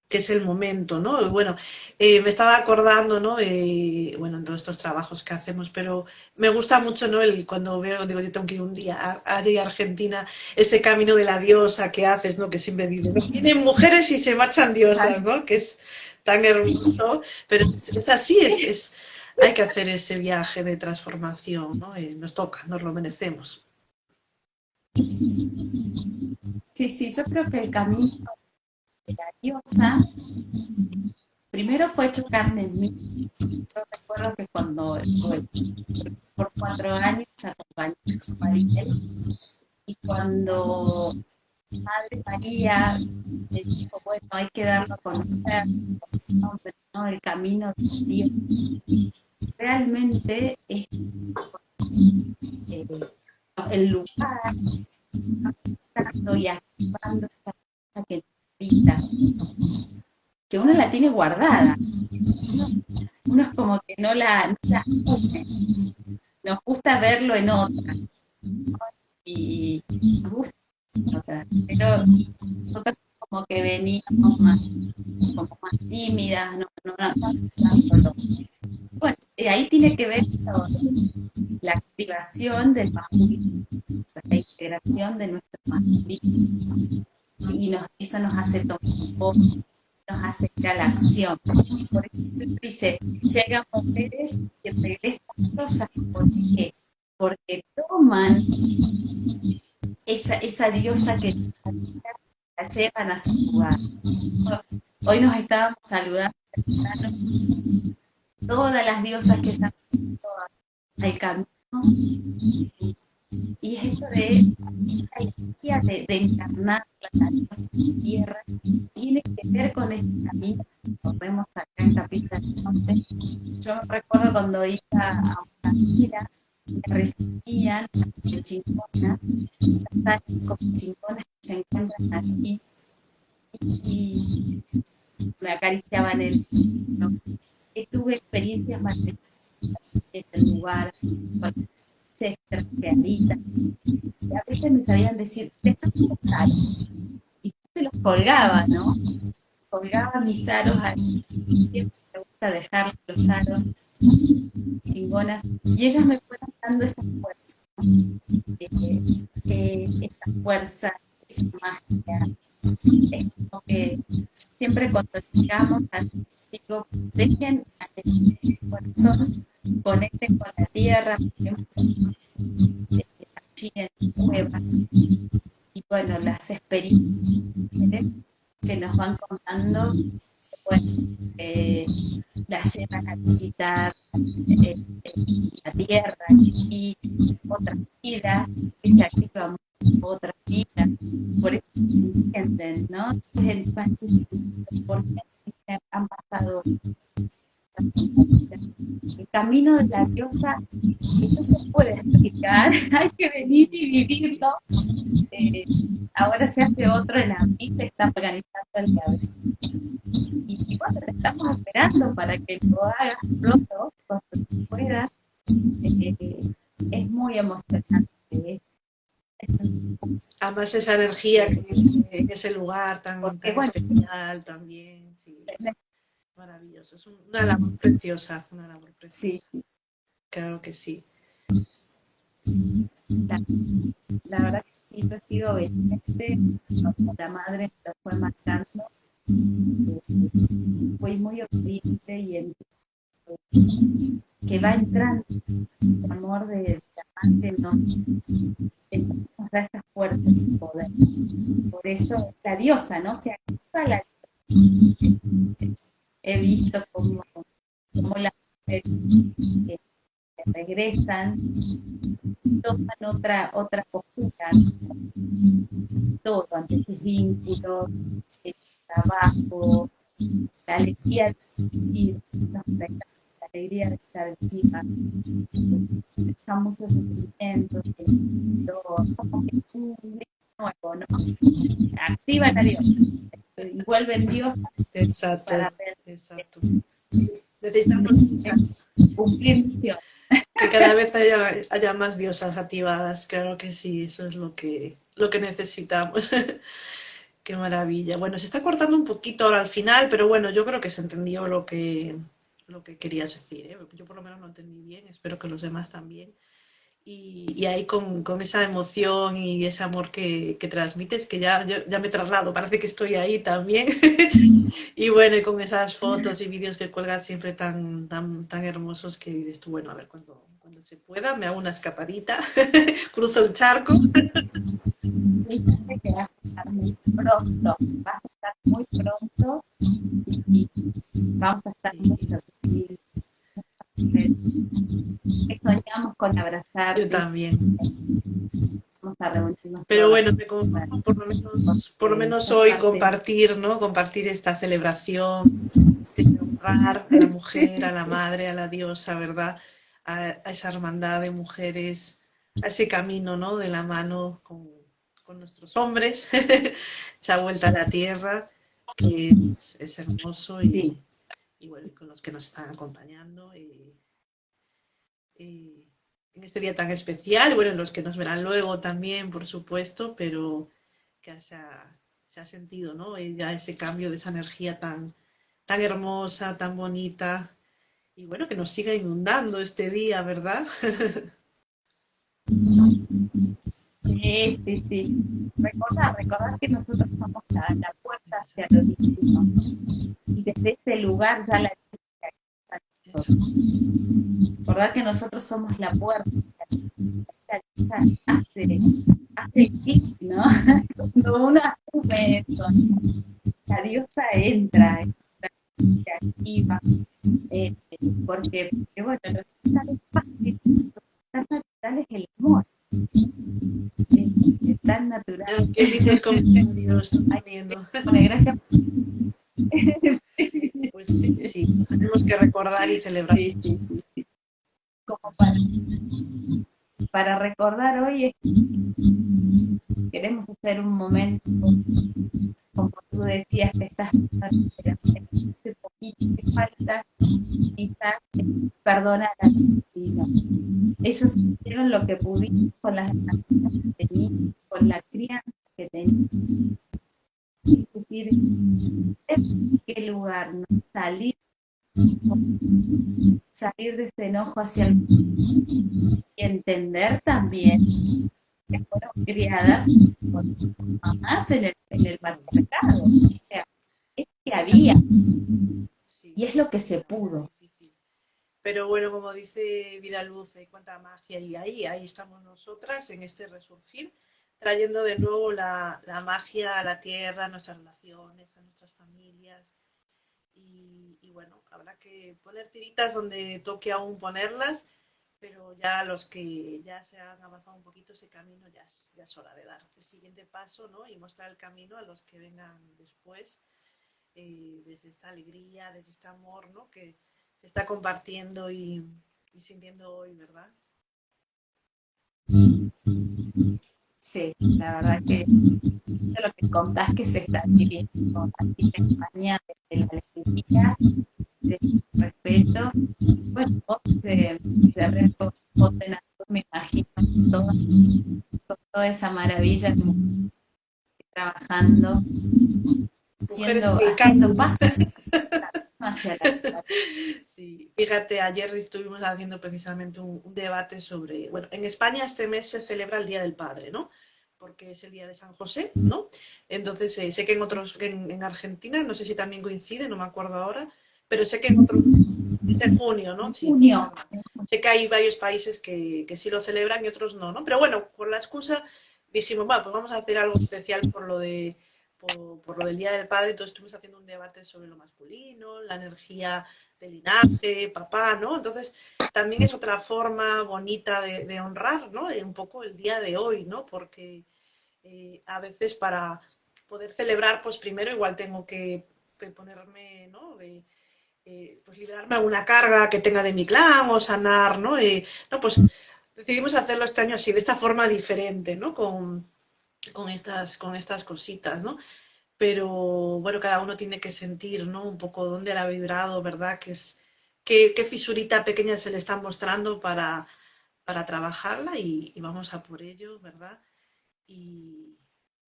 que es el momento, ¿no? Bueno, eh, me estaba acordando, ¿no? Eh, bueno, en todos estos trabajos que hacemos, pero me gusta mucho, ¿no? El, cuando veo, digo, yo tengo que ir un día a, a, Argentina, ese camino de la diosa que haces, ¿no? Que siempre dices, ¿no? vienen mujeres y se marchan diosas, ¿no? Que es tan hermoso, pero es, así, es, hay que hacer ese viaje de transformación, ¿no? Eh, nos toca, nos lo merecemos. Sí, sí, yo creo que el camino la diosa, primero fue chocarme en mí. Yo recuerdo que cuando por cuatro años acompañé a María y cuando Madre María me dijo, bueno, hay que darlo a conocer, ¿no? el camino de Dios. Realmente es eh, el lugar y activando esta que que uno la tiene guardada. Uno, es como que no la, no Nos gusta verlo en otra. Y nos gusta otra. Pero nosotros como que veníamos más, como más tímidas, no, no, no, Bueno, ahí tiene que ver la activación del masculino, la integración de nuestro masculino y nos, eso nos hace tomar nos hace ir a la acción. Por ejemplo, dice, llegan mujeres que regresan cosas, ¿por qué? Porque toman esa, esa diosa que la llevan a su lugar. Hoy nos estábamos saludando todas las diosas que ya al camino y es esto de la energía de, de encarnar la tierra tiene que ver con este camino que vemos acá en Capital Norte. Yo recuerdo cuando iba a una gira, me recibían de chingonas, como chingonas que se encuentran allí y, me acariciaban el ¿no? y tuve experiencias más en el lugar, y a veces me sabían decir, estos aros. Y yo se los colgaba, ¿no? Colgaba mis aros allí. Siempre me gusta dejar los aros chingonas. Y ellas me fueron dando esa fuerza. Eh, eh, esta fuerza, esa magia. Es como que siempre cuando llegamos al digo, dejen el corazón, conecten con la tierra, en cuevas. Y bueno, las experiencias que nos van contando, pues, eh, las llevan a visitar eh, la tierra y otras vidas, que se activan otras vidas. Por eso entienden, ¿no? Porque han pasado el camino de la diosa, eso se puede explicar, hay que venir y vivirlo. Eh, ahora se hace otro en la misa, está organizando el día y, y, bueno, te estamos esperando para que lo hagas pronto, cuando puedas. Eh, es muy emocionante. Además esa energía en ese lugar tan, tan especial también. Sí. Maravilloso, es una labor preciosa, una labor preciosa. Sí. Claro que sí. La, la verdad que poquito he sido obediente, la madre me fue marcando, eh, fui muy obediente y en, que va entrando el amor de la amante no nos da estas fuerzas de poder. Por eso la diosa, ¿no? Se activa la He visto cómo, cómo las mujeres eh, regresan, toman otra, otra postura, todo, ante sus vínculos, el trabajo, la alegría de la alegría de estar viva, están muchos sentimientos, como que es un nuevo, ¿no? Activa la Dios, y vuelven Dios exacto, exacto. Necesitamos cumplir misión que cada vez haya, más diosas activadas, claro que sí, eso es lo que, lo que necesitamos. Qué maravilla. Bueno, se está cortando un poquito ahora al final, pero bueno, yo creo que se entendió lo que, lo que querías decir. ¿eh? Yo por lo menos lo entendí bien, espero que los demás también. Y, ahí con, con, esa emoción y ese amor que, que transmites, que ya, ya me traslado, parece que estoy ahí también. y bueno, y con esas fotos y vídeos que cuelgas siempre tan, tan, tan hermosos que dices tú, bueno, a ver cuando, cuando se pueda, me hago una escapadita, cruzo el charco. muy pronto, vas a estar muy pronto y vamos a estar muy soñamos con abrazar. Yo también. Pero bueno, me conformo por lo menos, por lo menos hoy compartir, ¿no? Compartir esta celebración, este lugar a la mujer, a la madre, a la diosa, ¿verdad? A, esa hermandad de mujeres, a ese camino, ¿no? De la mano con, con nuestros hombres, esa vuelta a la tierra, que es, es hermoso y, y bueno, con los que nos están acompañando y, en este día tan especial, bueno, los que nos verán luego también, por supuesto, pero que se ha, se ha sentido, ¿no? Y ya ese cambio de esa energía tan, tan hermosa, tan bonita, y bueno, que nos siga inundando este día, ¿verdad? Sí, sí, sí. Recordar, recordar que nosotros somos la, la puerta hacia lo divino. Y desde ese lugar ya la Recordar que nosotros somos la puerta. Hace, hace clic, ¿no? Cuando uno asume eso, la diosa entra, se activa, eh, porque, porque, bueno, lo que es fácil, lo que es natural es el amor es tan natural. Qué lindos comentarios están Bueno, gracias. Pues sí, tenemos que recordar y celebrar. Sí, sí, sí. Como para, recordar hoy, queremos hacer un momento, como tú decías, que estás ese poquito que falta, quizás perdonar a Ellos hicieron lo que pudieron con las herramientas que tenían, con la crianza que tenían. Decir, ¿en qué lugar no salir salir de ese enojo hacia el y entender también que fueron criadas con mamás en el, en el patriarcado. O sea, es que había. Y es lo que se pudo. Pero bueno, como dice Vidal Luz, hay cuánta magia y ahí, ahí estamos nosotras en este resurgir, trayendo de nuevo la, la magia a la tierra, a nuestras relaciones, a nuestras familias. Y, bueno, habrá que poner tiritas donde toque aún ponerlas, pero ya los que ya se han avanzado un poquito ese camino ya es, ya es hora de dar el siguiente paso ¿no? y mostrar el camino a los que vengan después, eh, desde esta alegría, desde este amor ¿no? que se está compartiendo y, sintiendo hoy, ¿verdad? Sí, la verdad que lo que contás que se está viviendo aquí en España desde la alegría, desde respeto, bueno, vos de, de vos me imagino todo, toda esa maravilla trabajando, haciendo, haciendo Sí, fíjate, ayer estuvimos haciendo precisamente un, debate sobre, bueno, en España este mes se celebra el Día del Padre, ¿no? porque es el día de San José, ¿no? Entonces, eh, sé que en otros, en, Argentina, no sé si también coincide, no me acuerdo ahora, pero sé que en otros, es en junio, ¿no? Sí, junio. Sé que hay varios países que, que, sí lo celebran y otros no, ¿no? Pero bueno, por la excusa dijimos, bueno, pues vamos a hacer algo especial por lo de por, lo del Día del Padre, entonces estuvimos haciendo un debate sobre lo masculino, la energía del linaje, papá, ¿no? Entonces, también es otra forma bonita de, honrar, ¿no? Un poco el día de hoy, ¿no? Porque eh, a veces para poder celebrar, pues primero igual tengo que ponerme, ¿no? Eh, eh, pues liberarme alguna carga que tenga de mi clan o sanar, ¿no? no, pues decidimos hacerlo este año así, de esta forma diferente, ¿no? Con, con, estas, con estas cositas, ¿no? Pero bueno, cada uno tiene que sentir, ¿no? Un poco dónde la ha vibrado, ¿verdad? Que es, qué, qué, fisurita pequeña se le está mostrando para, para trabajarla y, vamos a por ello, ¿verdad? Y,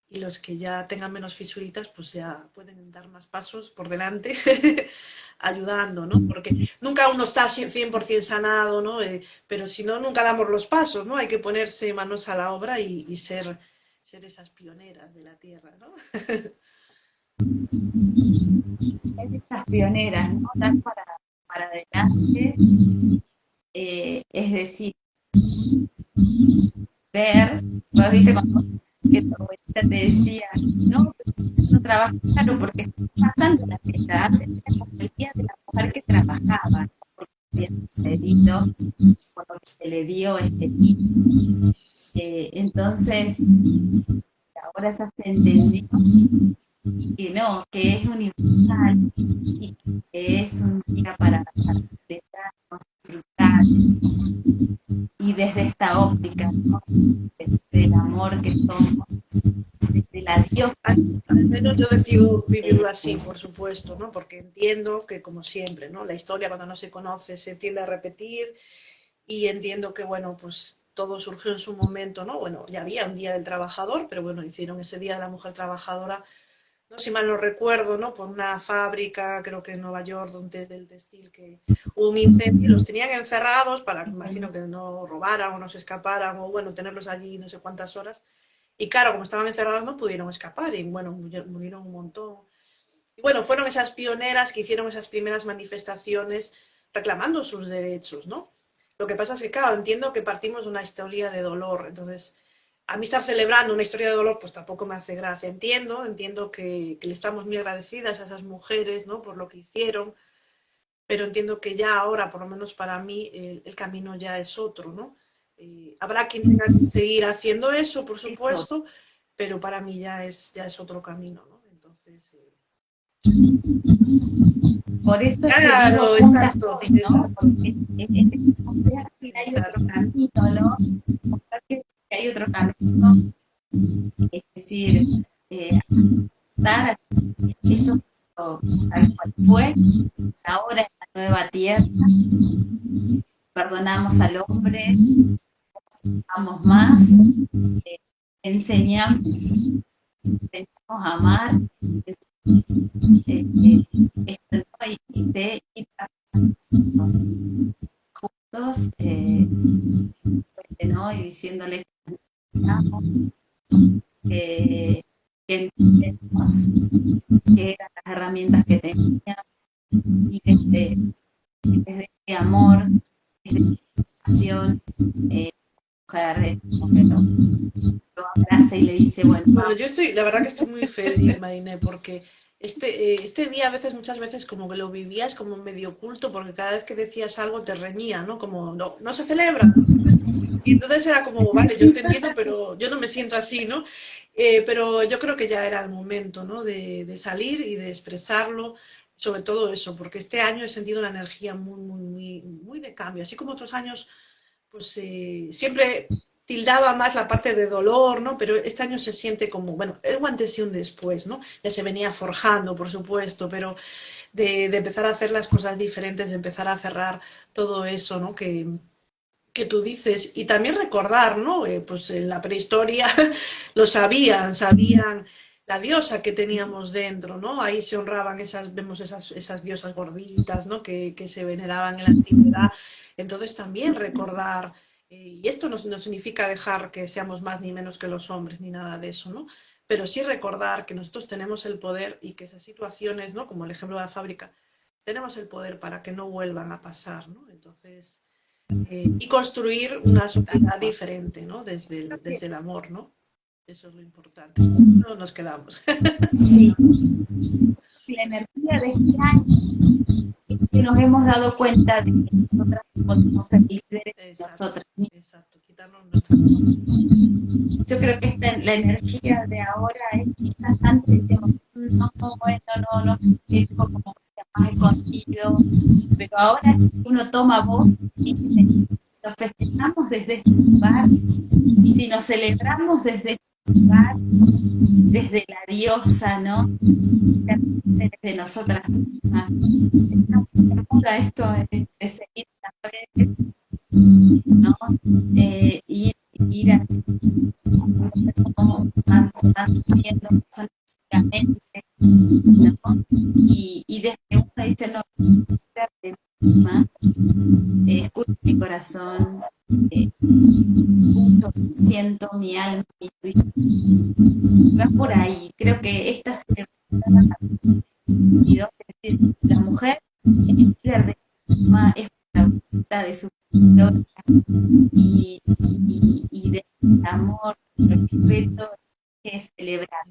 los que ya tengan menos fisuritas, pues ya pueden dar más pasos por delante, ayudando, ¿no? Porque nunca uno está 100% sanado, ¿no? Eh, pero si no, nunca damos los pasos, ¿no? Hay que ponerse manos a la obra y ser ser esas pioneras de la tierra, ¿no? esas pioneras, ¿no? Dar para, para adelante, eh, es decir, ver, viste cuando que tu abuelita te decía, no, no trabajas claro porque está pasando la fecha, antes era como el día de la mujer que trabajaba, porque había sucedido cuando se le dio este título. Eh, entonces, ahora estás entendiendo que no, que es universal y que es un día para, para disfrutar. Y desde esta óptica, ¿no? desde el amor que somos, desde la Dios. Al, menos yo decido vivirlo así, por supuesto, ¿no? porque entiendo que, como siempre, ¿no? la historia cuando no se conoce se tiende a repetir y entiendo que, bueno, pues todo surgió en su momento, ¿no? Bueno, ya había un Día del Trabajador, pero bueno, hicieron ese Día de la Mujer Trabajadora, no si mal no recuerdo, ¿no? Por una fábrica, creo que en Nueva York, donde del textil, que hubo un incendio los tenían encerrados para, imagino que no robaran o no se escaparan, o bueno, tenerlos allí no sé cuántas horas. Y claro, como estaban encerrados no pudieron escapar y bueno, murieron un montón. Y bueno, fueron esas pioneras que hicieron esas primeras manifestaciones reclamando sus derechos, ¿no? Lo que pasa es que, claro, entiendo que partimos de una historia de dolor, entonces a mí estar celebrando una historia de dolor pues tampoco me hace gracia. Entiendo, entiendo que, que, le estamos muy agradecidas a esas mujeres, ¿no? Por lo que hicieron, pero entiendo que ya ahora, por lo menos para mí, el, el camino ya es otro, ¿no? Eh, habrá quien tenga que seguir haciendo eso, por supuesto, pero para mí ya es, ya es otro camino, ¿no? Entonces... Eh... Por eso claro, exacto, hoy, ¿no? exacto. Porque hay otro camino, ¿no? Que hay otro camino, es decir, eh, dar eso tal cual fue, ahora en la nueva tierra, perdonamos al hombre, amamos más, eh, enseñamos, enseñamos a amar, eh, de ir juntos eh, ¿no? y diciéndole que, que que eran las herramientas que tenía y desde, desde este amor, desde pasión, eh, lo, lo abraza y le dice, bueno, bueno yo estoy, la verdad que estoy muy feliz, Mariné, porque este, eh, este día a veces, muchas veces como que lo vivías como medio oculto porque cada vez que decías algo te reñía, ¿no? Como, no, no se celebra. Y entonces era como, vale, yo te entiendo, pero yo no me siento así, ¿no? Eh, pero yo creo que ya era el momento, ¿no? De, de, salir y de expresarlo, sobre todo eso, porque este año he sentido una energía muy, muy, muy, muy de cambio. Así como otros años, pues eh, siempre tildaba más la parte de dolor, ¿no? Pero este año se siente como, bueno, un antes y un después, ¿no? Ya se venía forjando, por supuesto, pero de, de empezar a hacer las cosas diferentes, de empezar a cerrar todo eso, ¿no? Que, que tú dices, y también recordar, ¿no? Eh, pues en la prehistoria lo sabían, sabían la diosa que teníamos dentro, ¿no? Ahí se honraban esas, vemos esas, esas diosas gorditas, ¿no? Que, que se veneraban en la antigüedad. Entonces también recordar y esto no, no, significa dejar que seamos más ni menos que los hombres, ni nada de eso, ¿no? Pero sí recordar que nosotros tenemos el poder y que esas situaciones, ¿no? Como el ejemplo de la fábrica, tenemos el poder para que no vuelvan a pasar, ¿no? Entonces, eh, y construir una sociedad diferente, ¿no? Desde el, desde el amor, ¿no? Eso es lo importante. No nos quedamos. Sí. La energía de este año que nos hemos dado cuenta de que nosotras podemos ser líderes de nosotras Exacto, quitarnos Yo creo que esta, la energía de ahora es quizás antes de no, bueno, no, no, es como más escondido, pero ahora uno toma voz dice, lo festejamos desde este lugar, y si nos celebramos desde este desde la diosa, ¿no? Desde nosotras mismas. esto es, seguir las ¿no? Eh, ir, ir así, como siendo físicamente, ¿no? Y, y desde uno dice, no, misma, eh, escucho mi corazón, siento mi alma, mi va por ahí. Creo que esta es la mujer es de es la de su y, y, y de amor, respeto que celebrar.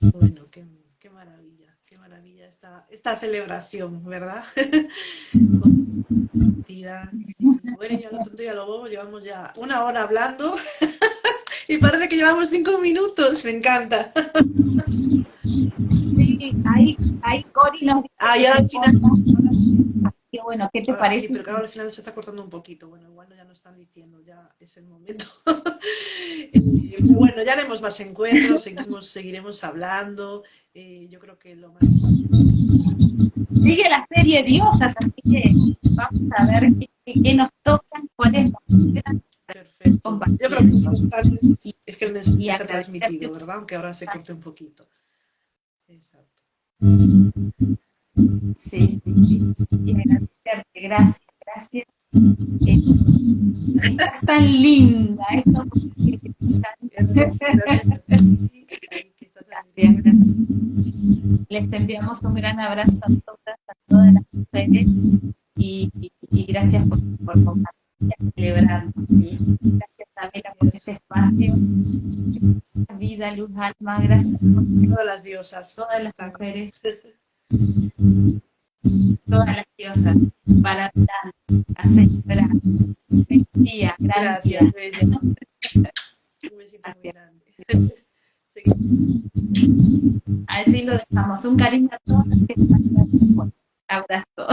Bueno, qué, qué maravilla qué maravilla esta, esta celebración, ¿verdad? bueno, ya lo tonto y a lo bobo, llevamos ya una hora hablando y parece que llevamos cinco minutos, me encanta. sí, ahí, ahí Cori nos Ah, ya al final... Qué bueno, ¿qué te parece? Sí, pero claro, al final se está cortando un poquito. Bueno, igual ya nos están diciendo, ya es el momento. Eh, bueno, ya haremos más encuentros, seguimos, seguiremos hablando. Eh, yo creo que lo más... Sigue la serie Diosa, así que vamos a ver qué, nos tocan, cuáles Perfecto. Yo creo que es, es que el mensaje se ha transmitido, ¿verdad? Aunque ahora se corte un poquito. Exacto. Sí, sí, sí. Gracias, gracias. Estás tan linda, eso. Les enviamos un gran abrazo a todas, a todas las mujeres y, y gracias por, por compartir, celebrarnos. ¿sí? Gracias, Abela, por este espacio. Vida, luz, alma, gracias por todas las diosas, todas las mujeres todas las diosas para a celebrar. Feliz día, gracias. Un besito muy grande. Así lo dejamos. Un cariño a todos. Abrazo.